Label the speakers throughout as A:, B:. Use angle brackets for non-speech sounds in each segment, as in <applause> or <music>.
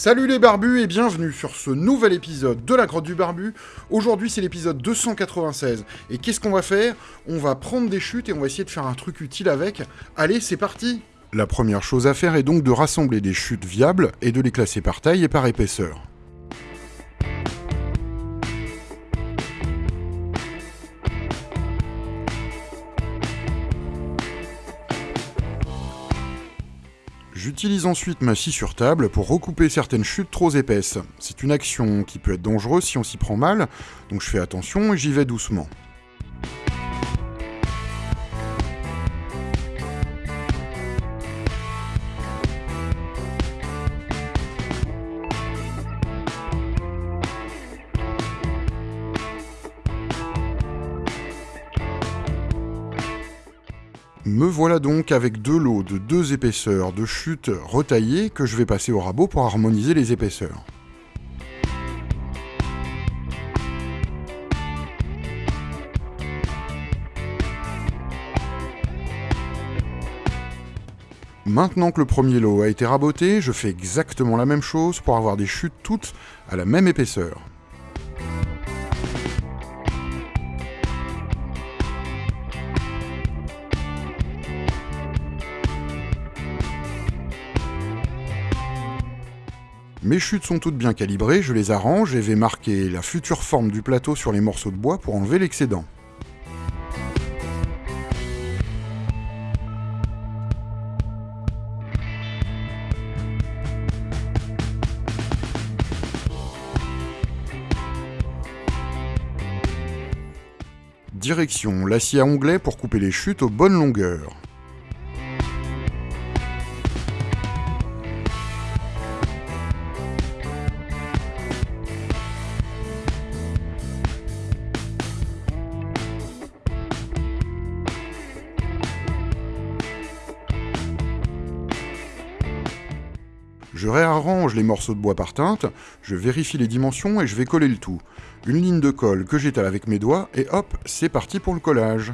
A: Salut les barbus et bienvenue sur ce nouvel épisode de la grotte du barbu. Aujourd'hui c'est l'épisode 296 et qu'est-ce qu'on va faire? On va prendre des chutes et on va essayer de faire un truc utile avec. Allez c'est parti La première chose à faire est donc de rassembler des chutes viables et de les classer par taille et par épaisseur. J'utilise ensuite ma scie sur table pour recouper certaines chutes trop épaisses. C'est une action qui peut être dangereuse si on s'y prend mal, donc je fais attention et j'y vais doucement. Me voilà donc avec deux lots de deux épaisseurs de chute retaillées que je vais passer au rabot pour harmoniser les épaisseurs. Maintenant que le premier lot a été raboté, je fais exactement la même chose pour avoir des chutes toutes à la même épaisseur. Mes chutes sont toutes bien calibrées, je les arrange et vais marquer la future forme du plateau sur les morceaux de bois pour enlever l'excédent. Direction l'acier à onglet pour couper les chutes aux bonnes longueurs. Je réarrange les morceaux de bois par teinte, je vérifie les dimensions et je vais coller le tout. Une ligne de colle que j'étale avec mes doigts et hop, c'est parti pour le collage.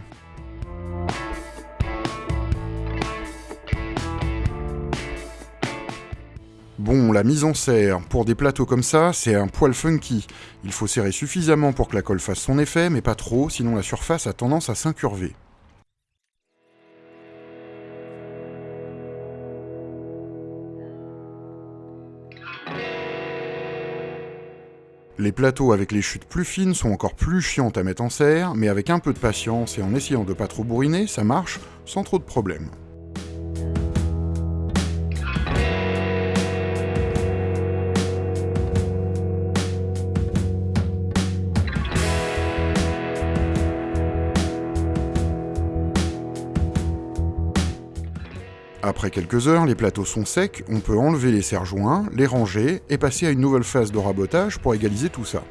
A: Bon, la mise en serre, pour des plateaux comme ça, c'est un poil funky. Il faut serrer suffisamment pour que la colle fasse son effet, mais pas trop, sinon la surface a tendance à s'incurver. Les plateaux avec les chutes plus fines sont encore plus chiantes à mettre en serre, mais avec un peu de patience et en essayant de pas trop bourriner, ça marche sans trop de problèmes. Après quelques heures, les plateaux sont secs, on peut enlever les serre-joints, les ranger et passer à une nouvelle phase de rabotage pour égaliser tout ça.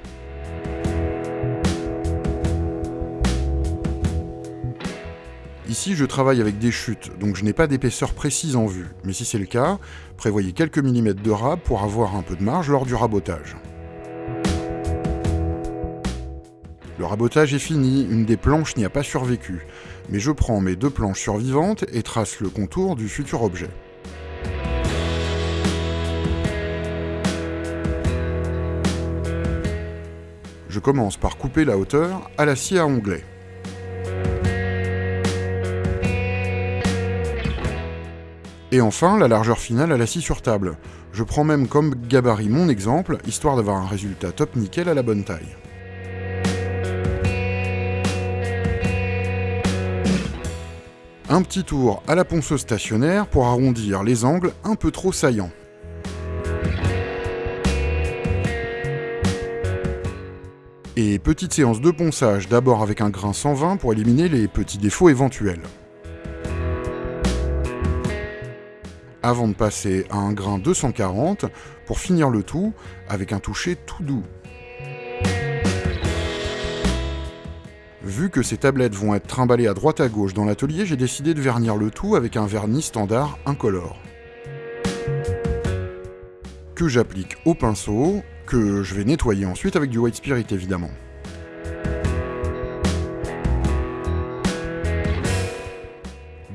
A: Ici, je travaille avec des chutes, donc je n'ai pas d'épaisseur précise en vue, mais si c'est le cas, prévoyez quelques millimètres de rab pour avoir un peu de marge lors du rabotage. Le rabotage est fini, une des planches n'y a pas survécu, mais je prends mes deux planches survivantes et trace le contour du futur objet. Je commence par couper la hauteur à la scie à onglet. Et enfin, la largeur finale à la scie sur table. Je prends même comme gabarit mon exemple, histoire d'avoir un résultat top nickel à la bonne taille. Un petit tour à la ponceuse stationnaire pour arrondir les angles un peu trop saillants. Et petite séance de ponçage d'abord avec un grain 120 pour éliminer les petits défauts éventuels. Avant de passer à un grain 240 pour finir le tout avec un toucher tout doux. Vu que ces tablettes vont être trimballées à droite à gauche dans l'atelier, j'ai décidé de vernir le tout avec un vernis standard incolore. Que j'applique au pinceau, que je vais nettoyer ensuite avec du white spirit évidemment.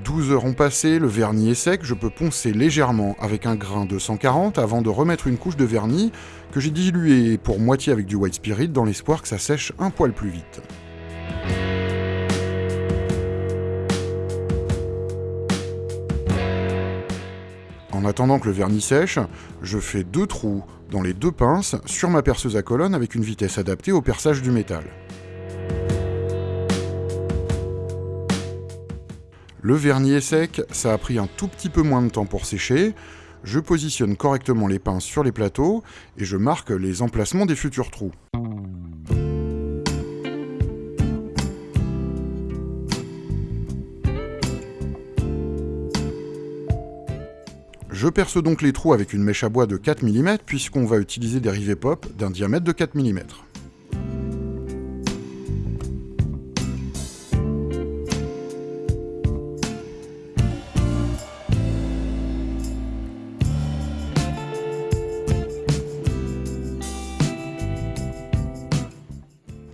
A: 12 heures ont passé, le vernis est sec, je peux poncer légèrement avec un grain de 140 avant de remettre une couche de vernis que j'ai dilué pour moitié avec du white spirit dans l'espoir que ça sèche un poil plus vite. Attendant que le vernis sèche, je fais deux trous dans les deux pinces sur ma perceuse à colonne avec une vitesse adaptée au perçage du métal. Le vernis est sec, ça a pris un tout petit peu moins de temps pour sécher. Je positionne correctement les pinces sur les plateaux et je marque les emplacements des futurs trous. Je perce donc les trous avec une mèche à bois de 4 mm puisqu'on va utiliser des rivets pop d'un diamètre de 4 mm.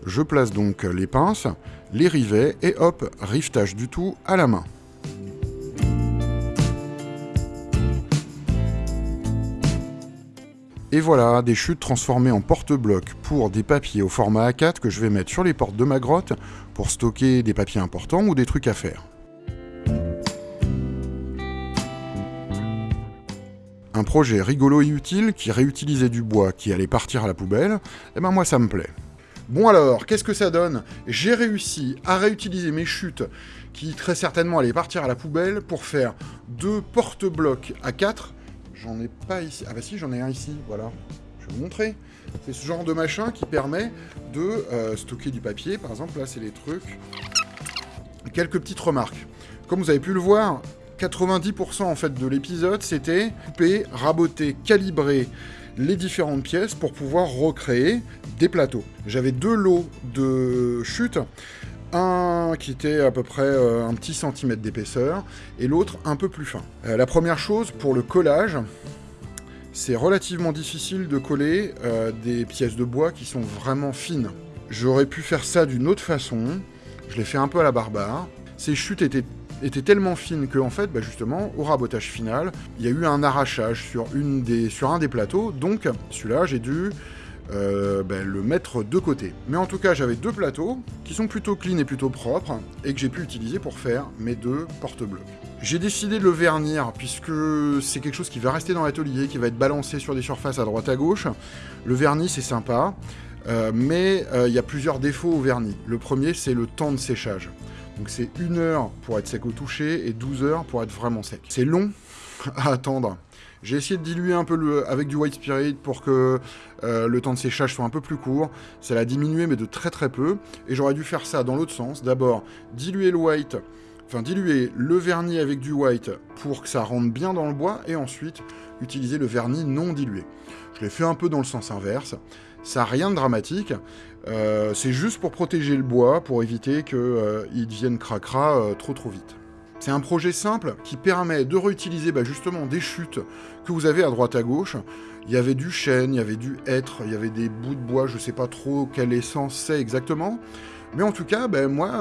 A: Je place donc les pinces, les rivets et hop, rivetage du tout à la main. Et voilà, des chutes transformées en porte-blocs pour des papiers au format A4 que je vais mettre sur les portes de ma grotte pour stocker des papiers importants ou des trucs à faire. Un projet rigolo et utile qui réutilisait du bois qui allait partir à la poubelle, et eh ben moi ça me plaît. Bon alors, qu'est-ce que ça donne? J'ai réussi à réutiliser mes chutes qui très certainement allaient partir à la poubelle pour faire deux porte-blocs à 4. J'en ai pas ici. Ah bah si, j'en ai un ici, voilà. Je vais vous montrer. C'est ce genre de machin qui permet de euh, stocker du papier. Par exemple, là, c'est les trucs. Quelques petites remarques. Comme vous avez pu le voir, 90% en fait de l'épisode, c'était couper, raboter, calibrer les différentes pièces pour pouvoir recréer des plateaux. J'avais deux lots de chutes, un qui était à peu près euh, un petit centimètre d'épaisseur, et l'autre un peu plus fin. Euh, la première chose, pour le collage, c'est relativement difficile de coller euh, des pièces de bois qui sont vraiment fines. J'aurais pu faire ça d'une autre façon, je l'ai fait un peu à la barbare. Ces chutes étaient tellement fine que, en fait, bah, justement, au rabotage final, il y a eu un arrachage sur, sur un des plateaux, donc celui-là, j'ai dû euh, bah, le mettre de côté. Mais en tout cas, j'avais deux plateaux qui sont plutôt clean et plutôt propres, et que j'ai pu utiliser pour faire mes deux porte-blocs. J'ai décidé de le vernir, puisque c'est quelque chose qui va rester dans l'atelier, qui va être balancé sur des surfaces à droite à gauche. Le vernis, c'est sympa, euh, mais euh, il y a plusieurs défauts au vernis. Le premier, c'est le temps de séchage. Donc c'est une heure pour être sec au toucher et 12 heures pour être vraiment sec. C'est long <laughs> à attendre. J'ai essayé de diluer un peu avec du white spirit pour que euh, le temps de séchage soit un peu plus court. Ça l'a diminué mais de très très peu. Et j'aurais dû faire ça dans l'autre sens. D'abord diluer le white, enfin diluer le vernis avec du white pour que ça rentre bien dans le bois. Et ensuite utiliser le vernis non dilué. Je l'ai fait un peu dans le sens inverse. Ça n'a rien de dramatique. Euh, c'est juste pour protéger le bois, pour éviter qu'il euh, devienne cracra trop trop vite. C'est un projet simple qui permet de réutiliser bah, justement des chutes que vous avez à droite à gauche. Il y avait du chêne, il y avait du hêtre, il y avait des bouts de bois, je ne sais pas trop quelle essence c'est exactement. Mais en tout cas, ben, moi,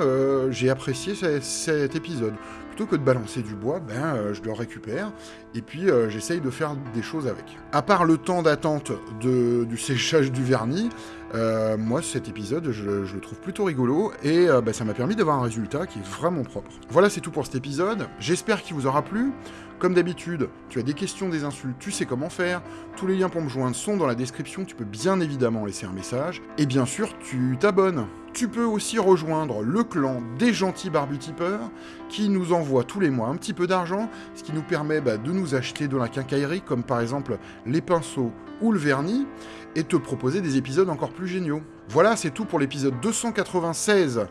A: j'ai apprécié cet épisode plutôt que de balancer du bois, ben, euh, je le récupère et puis euh, j'essaye de faire des choses avec. À part le temps d'attente du séchage du vernis, euh, moi cet épisode je, le trouve plutôt rigolo et ben, ça m'a permis d'avoir un résultat qui est vraiment propre. Voilà c'est tout pour cet épisode, j'espère qu'il vous aura plu. Comme d'habitude, tu as des questions, des insultes, tu sais comment faire. Tous les liens pour me joindre sont dans la description, tu peux bien évidemment laisser un message. Et bien sûr, tu t'abonnes. Tu peux aussi rejoindre le clan des gentils barbutipeurs qui nous envoient tous les mois un petit peu d'argent, ce qui nous permet bah, de nous acheter de la quincaillerie, comme par exemple les pinceaux ou le vernis, et te proposer des épisodes encore géniaux. Voilà, c'est tout pour l'épisode 296,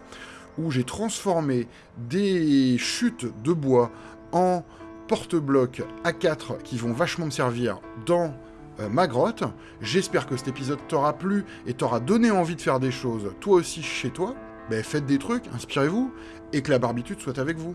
A: où j'ai transformé des chutes de bois en porte-blocs A4 qui vont vachement me servir dans euh, ma grotte. J'espère que cet épisode t'aura plu et t'aura donné envie de faire des choses, toi aussi chez toi. Ben, faites des trucs, inspirez-vous, et que la barbitude soit avec vous.